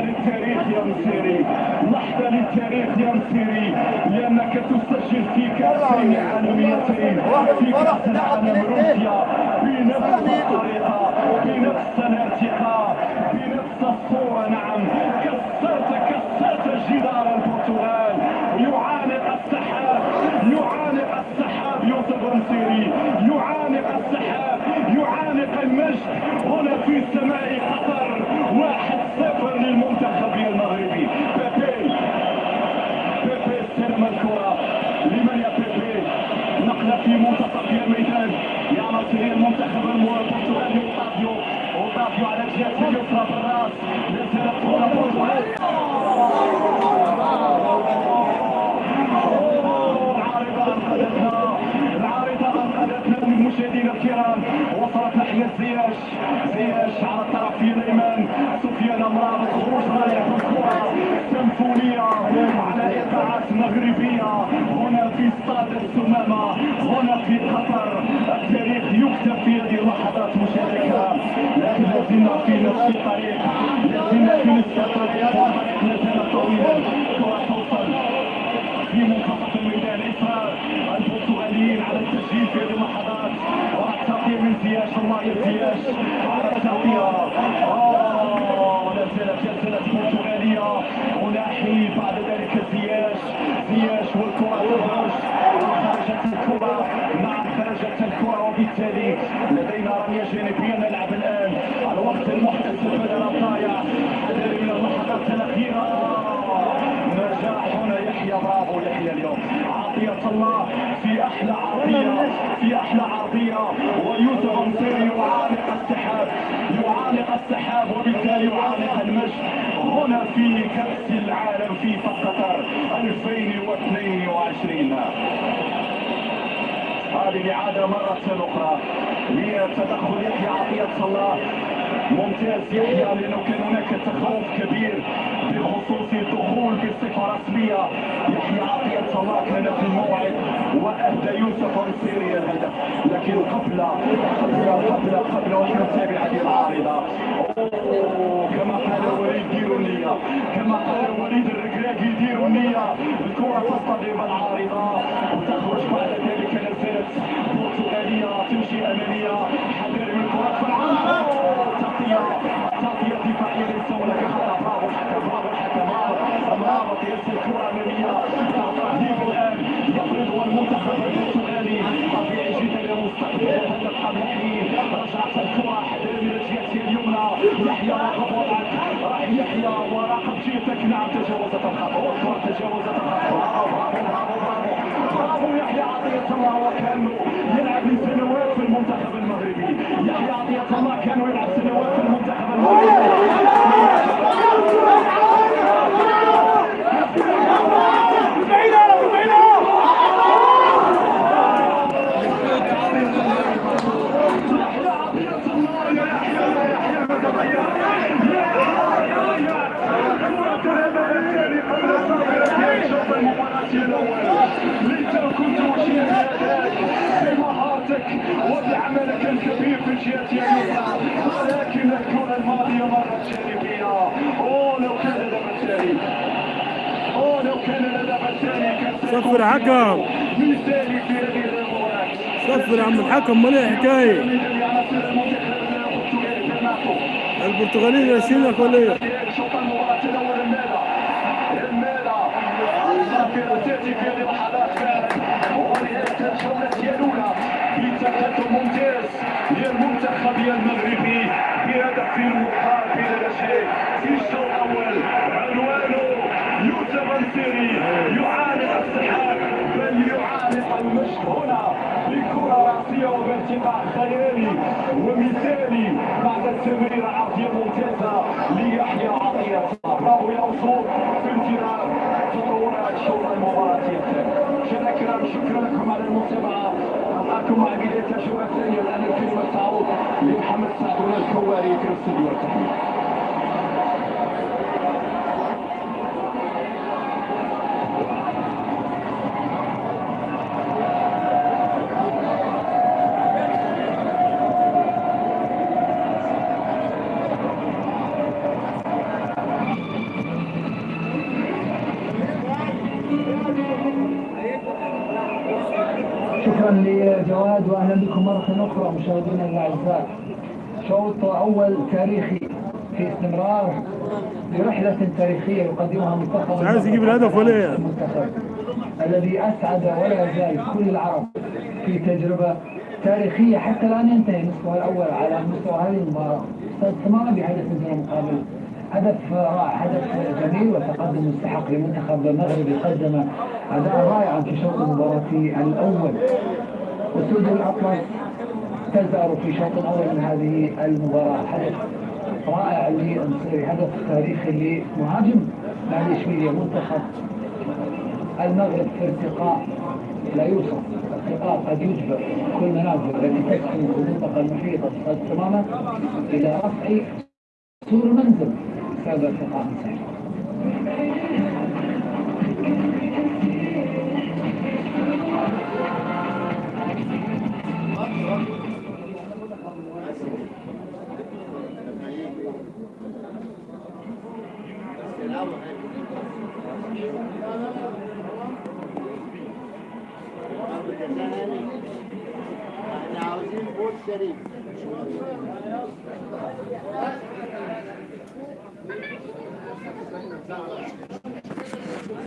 للتاريخ يا مسيري لحظة للتاريخ يا مسيري لأنك تسجل في كأس العالميتين في كأس العالم روسيا بنفس الطريقة بنفس نصيري المنتخب البرتغالي اوتافيو اوتافيو على الجهة اليسرى بالراس نزل الكرة برتغالي العارضة أنقذتنا العارضة أنقذتنا المشاهدين الكرام وصلت ناحية زياش زياش على الطرف الأيمن سفيان مرابط خروج رايح الكرة سيمفونية على إيقاعات مغربية هنا زياش الله يا زياش على التغطيه آه، لا زالت زالت البرتغالية. وناحي بعد ذلك زياش زياش والكرة تخرج خرجت الكرة. نعم خرجت الكرة وبالتالي لدينا رميه جانبية نلعب الآن. الوقت المحتسب بدل الضايع حذر من اللحظات الاخيره نجاح هنا يحيى برافو يحيى اليوم. عطية الله في أحلى عرضية في أحلى عرضية ويوسف نصيري يعانق السحاب السحاب وبالتالي يعانق المجد هنا في كأس العالم في قطر 2022 هذه الإعادة مرة أخرى هي تدخل يحيى عطية الله ممتاز. يحيى لأنه كان هناك تخوف كبير بخصوص الدخول بصفة رسمية يحيى عطية الله كان في الموعد وأهدى يوسف نصيري الهدف. لكن قبل قبل قبل قبل وأن نتابع هذه العارضة أوه، كما قال وليد ديروا النية. كما قال وليد الركراكي ديروا النية. الكرة تصطدم العارضة وتخرج بعد ذلك تجاوزت الخط والكرة تجاوزت الخط برافو برافو يحيى عطية الله يلعب في المنتخب المغربي يحيى عطية الله يلعب وبعملك الكبير في الجهة اليسرى ولكن الكرة الماضية جانبية. أوه لو كان لدى الثاني أوه لو كان لدى الثاني كان صفر حكم. مثالي في هذه المباراة. صفر عم الحكم مال إيه حكاية؟ البرتغاليين ياسينك ولا إيه؟ شوط المباراة الأول المالا المالا الظافرة تأتي في هذه اللحظات فعلا ونهاية الجولة الأولى بتقدم ممتاز للمنتخب المغربي بهدف مقابل لا شيء في الشوط الأول. عنوانه يوسف نصيري يعانق السحاب بل يعانق المجد هنا بكرة رأسية وبارتفاع خيالي ومثالي بعد التمريرة عرضية ممتازة ليحيى عطية. برافو يا أسطول في انتظار تطورات شوط المباراة. الثاني الكرام شكرا لكم على المتابعة. مع بداية الجولة الثانية الآن الكلمة تعود لمحمد سعد الكواري في الاستوديو التحليل شكرا لجواد واهلا بكم مرة أخرى مشاهدينا الأعزاء. شوط أول تاريخي في استمرار برحله تاريخية يقدمها منتخب مش عايز يجيب الهدف ولا إيه؟ المنتخب الذي أسعد ولا يزال كل العرب في تجربة تاريخية. حتى الآن ينتهي المستوى الأول على مستوى هذه المباراة. أستاذ بهدف دون مقابل هدف رائع هدف جميل وتقدم مستحق لمنتخب المغرب قدم أداء رائعا في شوط المباراة الأول. أسود الأطلس تزهر في شوط أول من هذه المباراة. هدف رائع للنصيري هدف تاريخي لمهاجم نادي إشبيلية منتخب المغرب في ارتقاء لا يوصف ارتقاء قد يجبر كل منازل التي تسكن في المنطقة المحيطة تماما إلى رفع سور المنزل. بسبب ارتقاء Nauzim Bud Sharif.